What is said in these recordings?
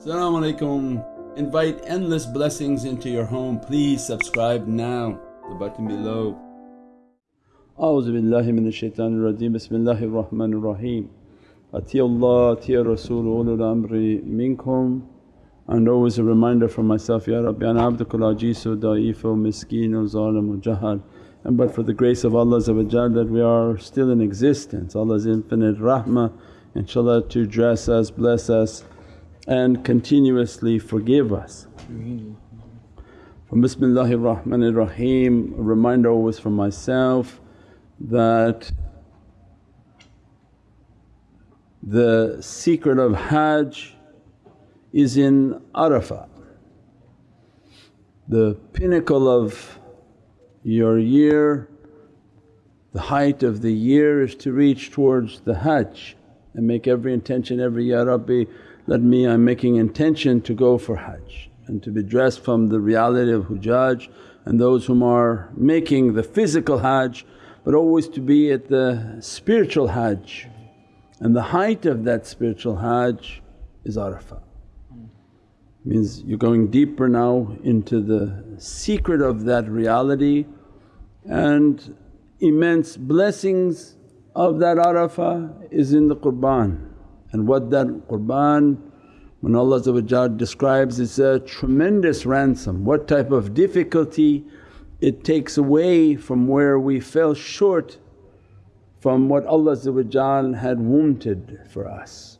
Assalamu alaikum. Invite endless blessings into your home. Please subscribe now, the button below. A'udhu billahi minash shaitanir rajeem. Bismillahir Rahmanir Rahim. Atiyullah, atiya Rasul ulul amri minkum. And always a reminder for myself, Ya Rabbi ana abdukal ajizu da'ifu miskinu zalimu jahal. And but for the grace of Allah that we are still in existence, Allah's infinite rahmah inshaAllah to dress us, bless us and continuously forgive us. From Bismillahir Rahmanir Rahim, a reminder always for myself that the secret of Hajj is in Arafah. The pinnacle of your year, the height of the year is to reach towards the Hajj and make every intention every, Ya Rabbi let me I'm making intention to go for Hajj and to be dressed from the reality of Hujjaj and those whom are making the physical Hajj but always to be at the spiritual Hajj and the height of that spiritual Hajj is Arafah. Means you're going deeper now into the secret of that reality and immense blessings of that Arafah is in the Qurban and what that Qurban when Allah describes it's a tremendous ransom, what type of difficulty it takes away from where we fell short from what Allah had wanted for us.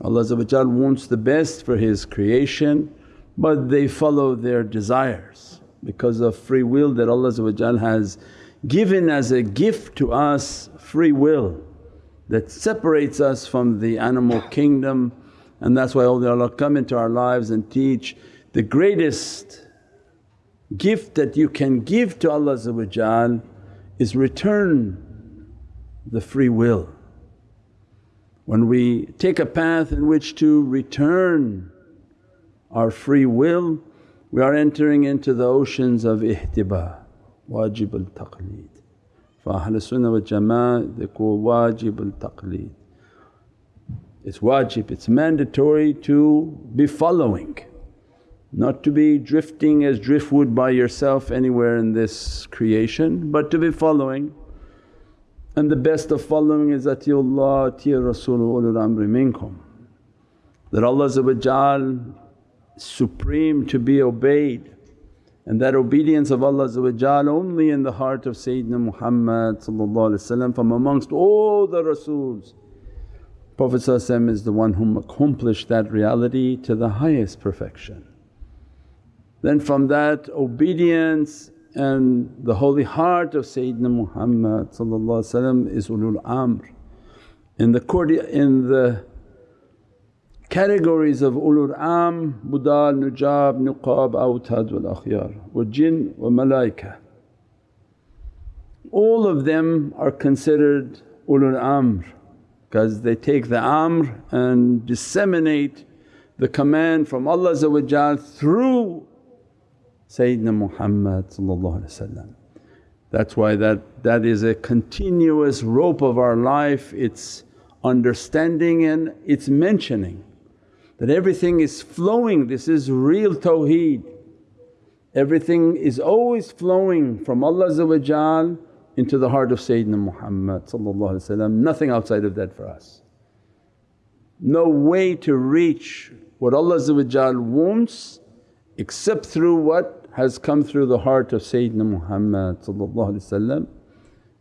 Allah wants the best for His creation but they follow their desires because of free will that Allah has given as a gift to us free will that separates us from the animal kingdom and that's why awliyaullah come into our lives and teach the greatest gift that you can give to Allah is return the free will. When we take a path in which to return our free will we are entering into the oceans of ihtiba, wajib al-taqleed. For Ahlul Sunnah wal Jama'ah they call wajib al-taqleed. It's wajib, it's mandatory to be following, not to be drifting as driftwood by yourself anywhere in this creation but to be following. And the best of following is atiyullah, atiya Rasul ulul amri minkum. That Allah supreme to be obeyed and that obedience of Allah only in the heart of Sayyidina Muhammad from amongst all the Rasools. Prophet is the one whom accomplished that reality to the highest perfection. Then from that obedience and the holy heart of Sayyidina Muhammad is ulul amr. In the, in the categories of ulul am, budal, nujab, nuqab, awtad wal akhyar wa jinn wa malaika. All of them are considered ulul amr because they take the amr and disseminate the command from Allah through Sayyidina Muhammad That's why that, that is a continuous rope of our life, it's understanding and it's mentioning that everything is flowing, this is real tawheed. Everything is always flowing from Allah into the heart of Sayyidina Muhammad nothing outside of that for us. No way to reach what Allah wants except through what has come through the heart of Sayyidina Muhammad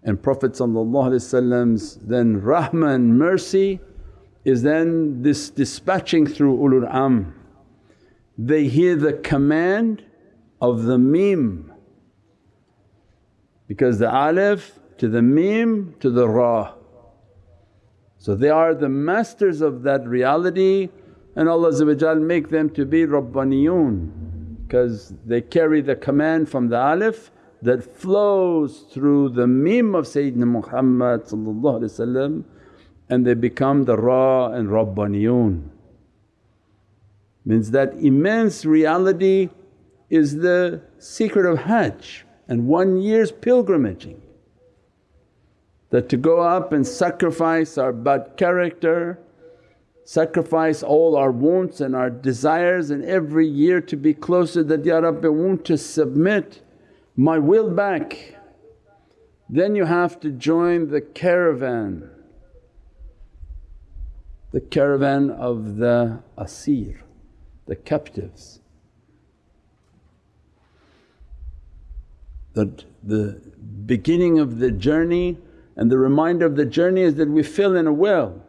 and Prophet's then rahmah and mercy is then this dispatching through ulul am. They hear the command of the mim because the alif to the mim to the ra. So they are the masters of that reality and Allah make them to be Rabbaniyun because they carry the command from the alif that flows through the mim of Sayyidina Muhammad and they become the Ra and Rabbaniyun. Means that immense reality is the secret of Hajj and one year's pilgrimaging. That to go up and sacrifice our bad character, sacrifice all our wants and our desires and every year to be closer that, Ya Rabbi want to submit my will back. Then you have to join the caravan, the caravan of the asir, the captives. That the beginning of the journey and the reminder of the journey is that we fell in a well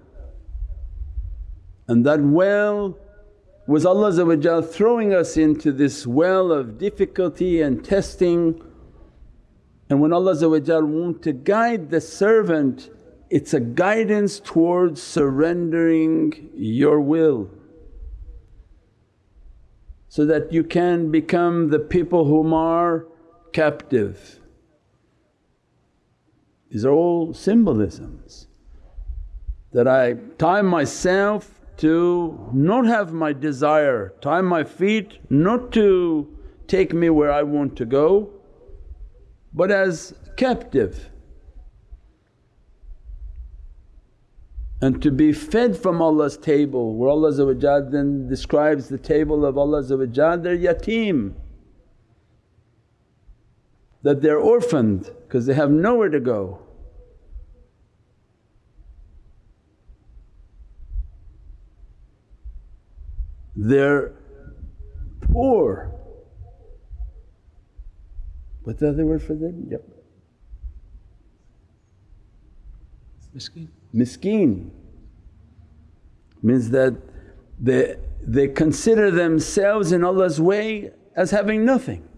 and that well was Allah throwing us into this well of difficulty and testing and when Allah want to guide the servant it's a guidance towards surrendering your will so that you can become the people whom are captive. These are all symbolisms that I tie myself to not have my desire, tie my feet not to take me where I want to go but as captive. And to be fed from Allah's table where Allah then describes the table of Allah they're yatim that they're orphaned because they have nowhere to go. They're poor. What's the other word for them? Yep. Miskeen. Miskeen means that they, they consider themselves in Allah's way as having nothing.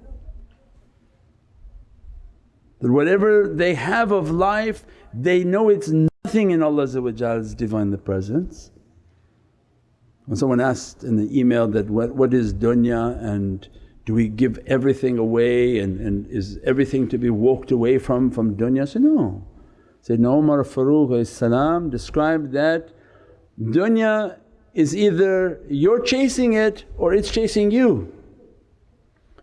That whatever they have of life they know it's nothing in Allah's Divine Presence. When someone asked in the email that, what, what is dunya and do we give everything away and, and is everything to be walked away from from dunya? I said, no. Sayyidina Umar Farooq described that dunya is either you're chasing it or it's chasing you.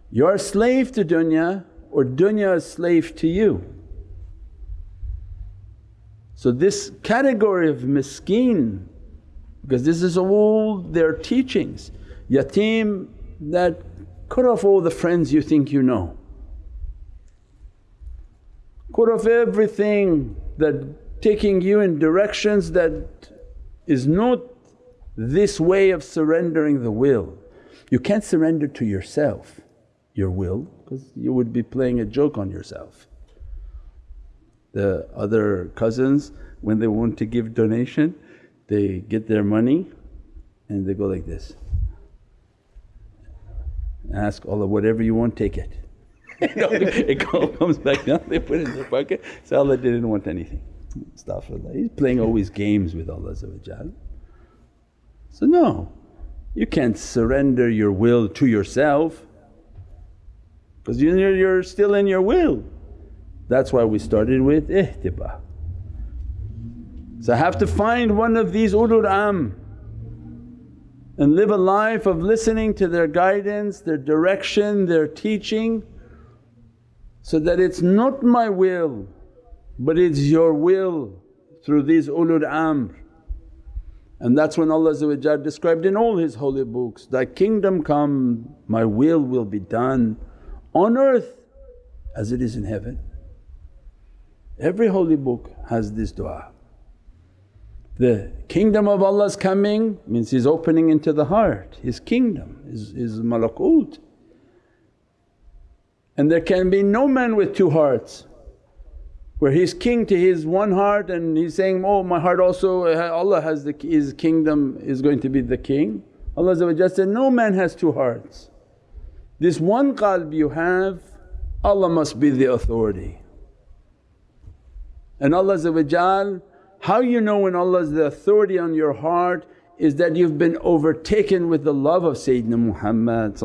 You're a slave to dunya or dunya is slave to you. So this category of miskeen because this is all their teachings, yatim that cut off all the friends you think you know. Cut off everything that taking you in directions that is not this way of surrendering the will. You can't surrender to yourself your will because you would be playing a joke on yourself. The other cousins when they want to give donation they get their money and they go like this, ask Allah, whatever you want take it. it comes back down, they put it in their pocket, so Allah didn't want anything. He's playing always games with Allah So no, you can't surrender your will to yourself because you're, you're still in your will. That's why we started with ihtiba. So I have to find one of these ulul am and live a life of listening to their guidance, their direction, their teaching so that it's not my will but it's your will through these ulul amr. And that's when Allah described in all His holy books, Thy kingdom come, my will will be done on earth as it is in heaven. Every holy book has this du'a. The kingdom of Allah's coming means He's opening into the heart, His kingdom, His, his malakut. And there can be no man with two hearts where he's king to his one heart and he's saying, oh my heart also Allah has the His kingdom is going to be the king. Allah said, no man has two hearts. This one qalb you have Allah must be the authority. And Allah how you know when Allah is the authority on your heart is that you've been overtaken with the love of Sayyidina Muhammad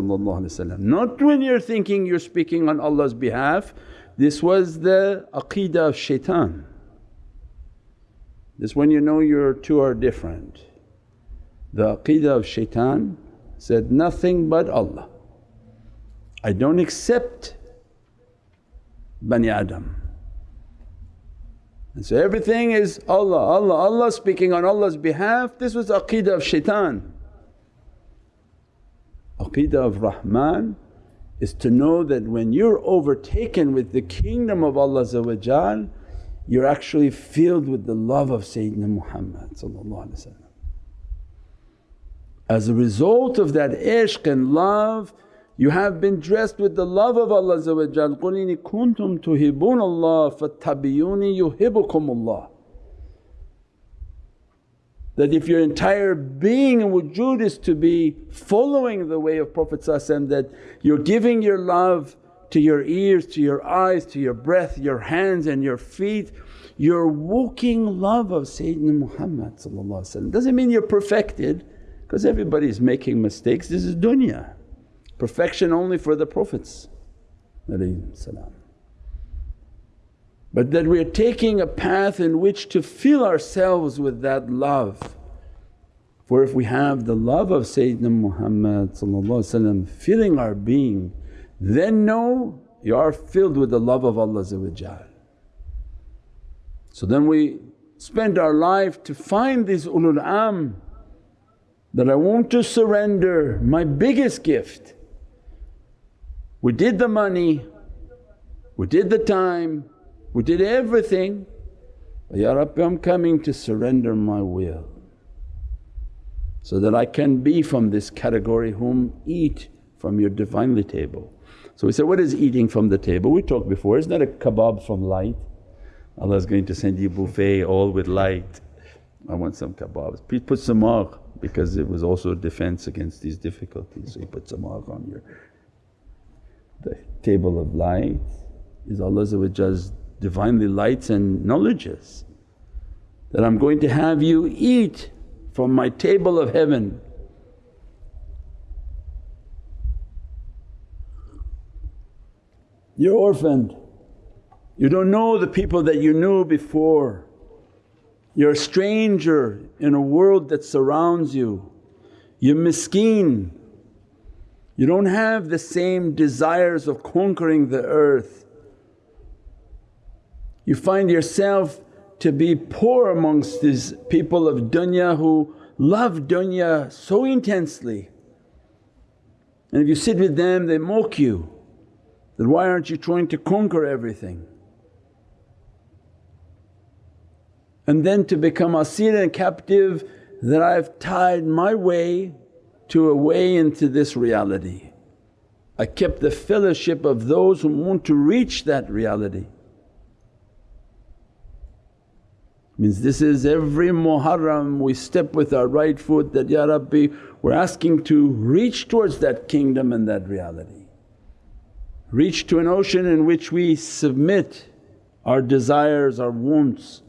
not when you're thinking you're speaking on Allah's behalf. This was the aqeedah of shaitan. This when you know your two are different. The aqeedah of shaitan said, nothing but Allah. I don't accept Bani Adam. And so everything is Allah, Allah, Allah speaking on Allah's behalf. This was aqeedah of shaitan. Aqeedah of Rahman is to know that when you're overtaken with the kingdom of Allah you're actually filled with the love of Sayyidina Muhammad As a result of that ishq and love you have been dressed with the love of Allah قُلْ إِنِ كُنْتُمْ تُحِبُّونَ اللَّهَ فَاتَّبِعُونِي يُحِبُّكُمُ اللَّهُ that if your entire being and wujud is to be following the way of Prophet that you're giving your love to your ears, to your eyes, to your breath, your hands and your feet, you're walking love of Sayyidina Muhammad Doesn't mean you're perfected because everybody's making mistakes, this is dunya. Perfection only for the Prophets but that we're taking a path in which to fill ourselves with that love. For if we have the love of Sayyidina Muhammad filling our being, then know you are filled with the love of Allah So then we spend our life to find these ulul am that I want to surrender my biggest gift. We did the money, we did the time, we did everything, Ya Rabbi I'm coming to surrender my will so that I can be from this category whom eat from your Divinely table. So we said, what is eating from the table? We talked before, isn't that a kebab from light? Allah is going to send you buffet all with light. I want some kebabs. Please put samagh because it was also a defense against these difficulties. So you put samagh on your the table of light is Allah's Divinely lights and knowledges that I'm going to have you eat from my table of heaven. You're orphaned, you don't know the people that you knew before. You're a stranger in a world that surrounds you. You're miskeen, you don't have the same desires of conquering the earth. You find yourself to be poor amongst these people of dunya who love dunya so intensely. And if you sit with them they mock you that, why aren't you trying to conquer everything? And then to become asir and captive that I've tied my way to a way into this reality. I kept the fellowship of those who want to reach that reality. Means this is every Muharram we step with our right foot that, Ya Rabbi we're asking to reach towards that kingdom and that reality. Reach to an ocean in which we submit our desires, our wants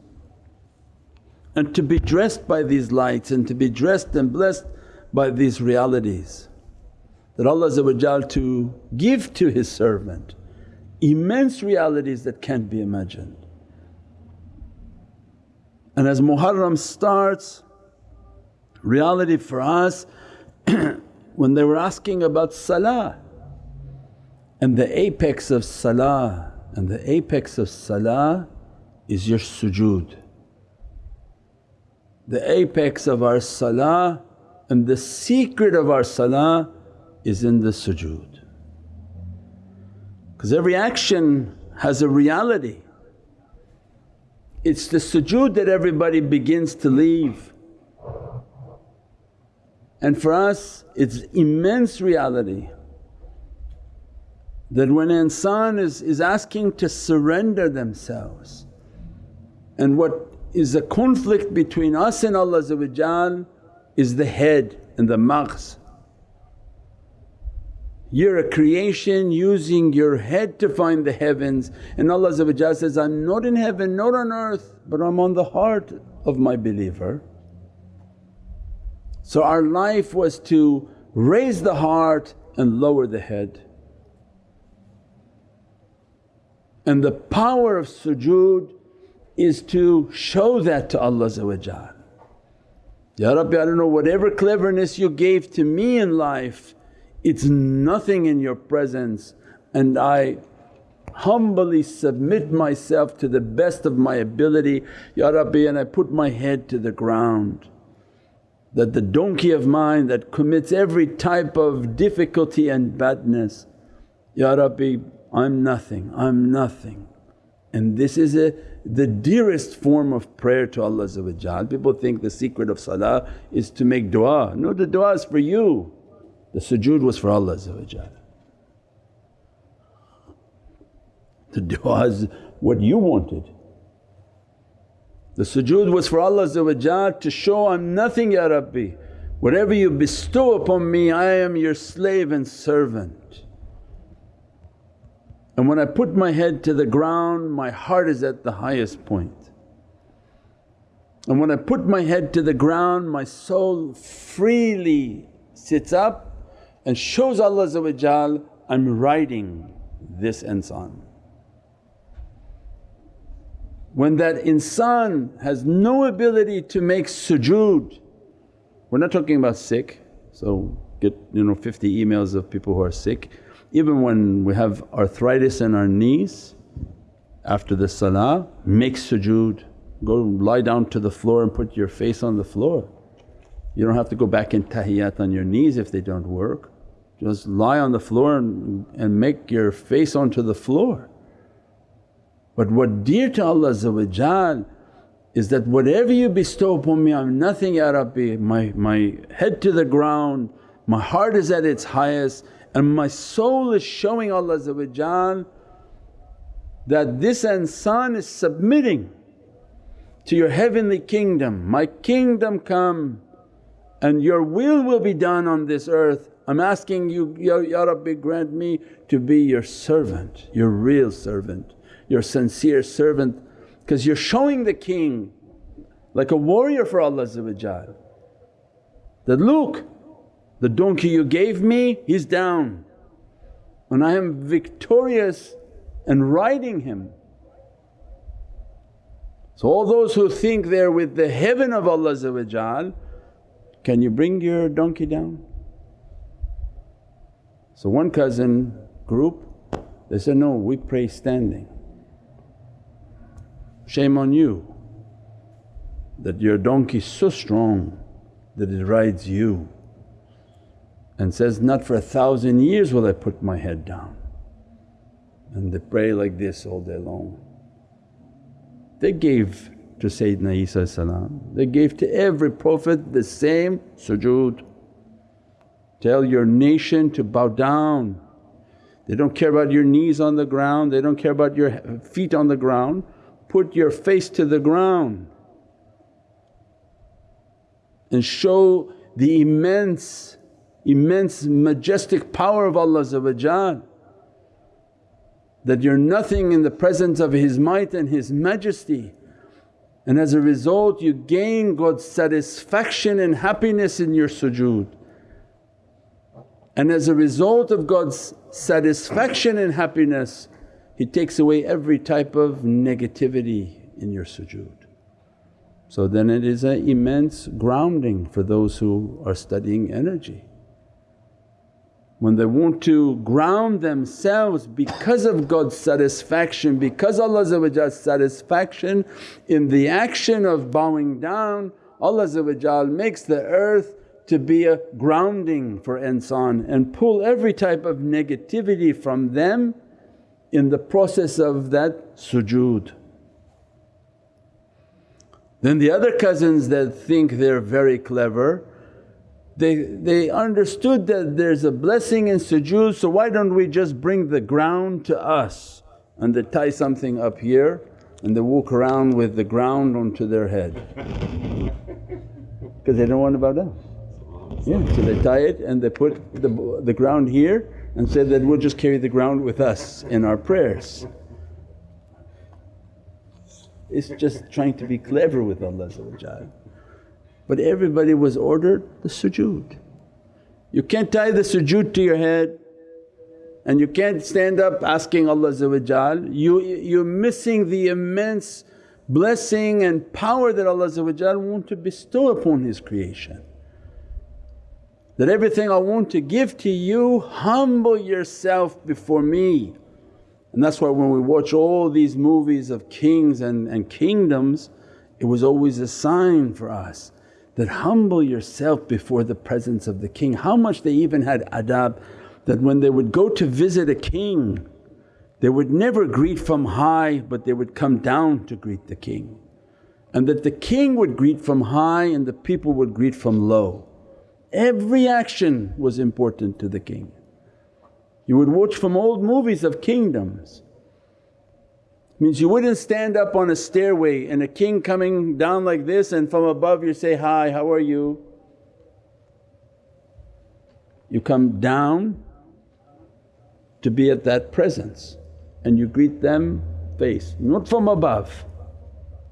and to be dressed by these lights and to be dressed and blessed by these realities. That Allah to give to His servant immense realities that can't be imagined. And as Muharram starts, reality for us when they were asking about salah and the apex of salah and the apex of salah is your sujood. The apex of our salah and the secret of our salah is in the sujood. Because every action has a reality it's the sujood that everybody begins to leave. And for us it's immense reality that when insan is, is asking to surrender themselves and what is a conflict between us and Allah is the head and the maghz. You're a creation using your head to find the heavens and Allah says, I'm not in heaven, not on earth but I'm on the heart of my believer. So our life was to raise the heart and lower the head. And the power of sujood is to show that to Allah Ya Rabbi I don't know whatever cleverness you gave to me in life it's nothing in your presence and I humbly submit myself to the best of my ability, Ya Rabbi and I put my head to the ground. That the donkey of mine that commits every type of difficulty and badness, Ya Rabbi I'm nothing, I'm nothing. And this is a, the dearest form of prayer to Allah People think the secret of salah is to make du'a, no the du'a is for you, the sujood was for Allah The du'a is what you wanted. The sujood was for Allah to show, I'm nothing Ya Rabbi, whatever you bestow upon me I am your slave and servant. And when I put my head to the ground my heart is at the highest point. And when I put my head to the ground my soul freely sits up and shows Allah I'm writing this insan. When that insan has no ability to make sujood, we're not talking about sick, so get you know 50 emails of people who are sick. Even when we have arthritis in our knees, after the salah make sujood, go lie down to the floor and put your face on the floor. You don't have to go back in tahiyyat on your knees if they don't work. Just lie on the floor and, and make your face onto the floor. But what dear to Allah is that whatever you bestow upon me I'm nothing Ya Rabbi, my, my head to the ground, my heart is at its highest and my soul is showing Allah that this insan is submitting to your heavenly kingdom, my kingdom come and your will will be done on this earth. I'm asking you, Ya, ya Rabbi grant me to be your servant, your real servant your sincere servant because you're showing the king like a warrior for Allah that, look the donkey you gave me he's down and I am victorious and riding him. So all those who think they're with the heaven of Allah can you bring your donkey down? So one cousin group they said, no we pray standing. Shame on you that your donkey's so strong that it rides you and says, not for a thousand years will I put my head down. And they pray like this all day long. They gave to Sayyidina Isa they gave to every Prophet the same sujood. Tell your nation to bow down. They don't care about your knees on the ground, they don't care about your feet on the ground put your face to the ground and show the immense, immense majestic power of Allah that you're nothing in the presence of His might and His majesty and as a result you gain God's satisfaction and happiness in your sujood. And as a result of God's satisfaction and happiness he takes away every type of negativity in your sujood. So then it is an immense grounding for those who are studying energy. When they want to ground themselves because of God's satisfaction, because Allah's satisfaction in the action of bowing down, Allah makes the earth to be a grounding for insan and pull every type of negativity from them in the process of that sujood. Then the other cousins that think they're very clever, they, they understood that there's a blessing in sujood so why don't we just bring the ground to us and they tie something up here and they walk around with the ground onto their head because they don't want to bow down. Yeah, so they tie it and they put the, the ground here and said that we'll just carry the ground with us in our prayers. It's just trying to be clever with Allah But everybody was ordered the sujood. You can't tie the sujood to your head and you can't stand up asking Allah you, you're missing the immense blessing and power that Allah want to bestow upon His creation. That everything I want to give to you, humble yourself before me. And that's why when we watch all these movies of kings and, and kingdoms, it was always a sign for us that humble yourself before the presence of the king. How much they even had adab that when they would go to visit a king, they would never greet from high but they would come down to greet the king. And that the king would greet from high and the people would greet from low. Every action was important to the king. You would watch from old movies of kingdoms. Means you wouldn't stand up on a stairway and a king coming down like this and from above you say, hi how are you? You come down to be at that presence and you greet them face, not from above.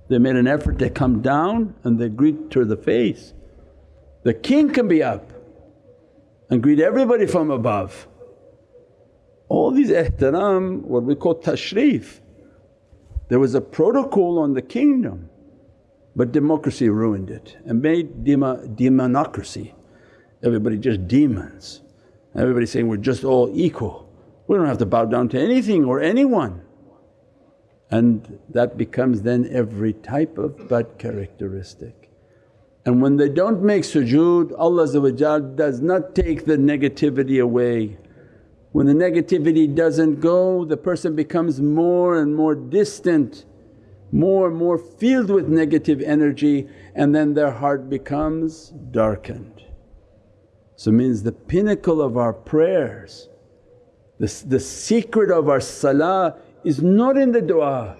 They made an effort to come down and they greet to the face. The king can be up and greet everybody from above. All these ihtiram what we call tashrif. There was a protocol on the kingdom but democracy ruined it and made dema, demonocracy. Everybody just demons, everybody saying we're just all equal. We don't have to bow down to anything or anyone. And that becomes then every type of bad characteristic. And when they don't make sujood Allah does not take the negativity away. When the negativity doesn't go the person becomes more and more distant, more and more filled with negative energy and then their heart becomes darkened. So means the pinnacle of our prayers, the, the secret of our salah is not in the du'a.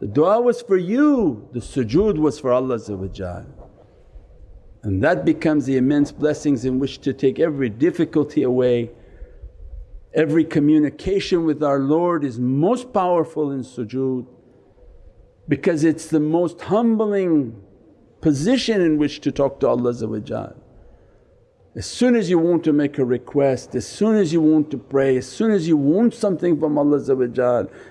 The du'a was for you, the sujood was for Allah and that becomes the immense blessings in which to take every difficulty away. Every communication with our Lord is most powerful in sujood because it's the most humbling position in which to talk to Allah as soon as you want to make a request, as soon as you want to pray, as soon as you want something from Allah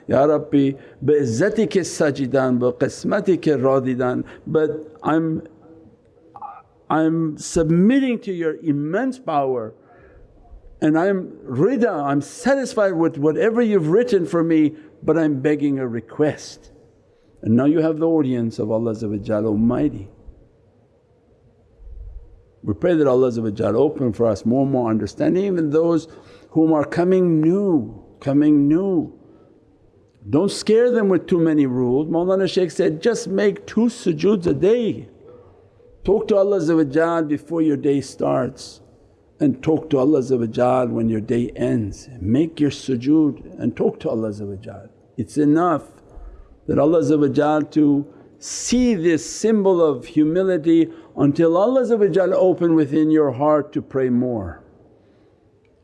Ya Rabbi bi izzatika sajidan bi qismatika radidan but I'm I'm submitting to your immense power and I'm rida, I'm satisfied with whatever you've written for me but I'm begging a request. And now you have the audience of Allah Almighty. We pray that Allah open for us more and more understanding even those whom are coming new, coming new. Don't scare them with too many rules. Mawlana Shaykh said, just make two sujoods a day Talk to Allah before your day starts and talk to Allah when your day ends. Make your sujood and talk to Allah It's enough that Allah to see this symbol of humility until Allah open within your heart to pray more.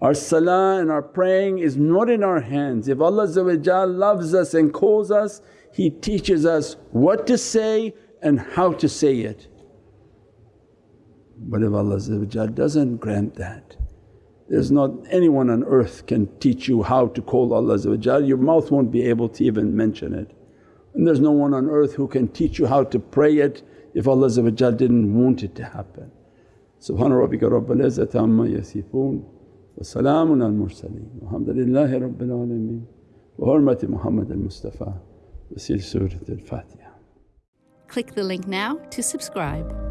Our salah and our praying is not in our hands. If Allah loves us and calls us, He teaches us what to say and how to say it. But if Allah doesn't grant that, there's not anyone on earth can teach you how to call Allah your mouth won't be able to even mention it. And there's no one on earth who can teach you how to pray it if Allah didn't want it to happen. Subhana rabbika rabbil izzati amma yasifoon wa salaamun al mursaleen walhamdulillahi rabbil alameen wa hurmati Muhammad al-Mustafa wa sil Surat al-Fatiha. Click the link now to subscribe.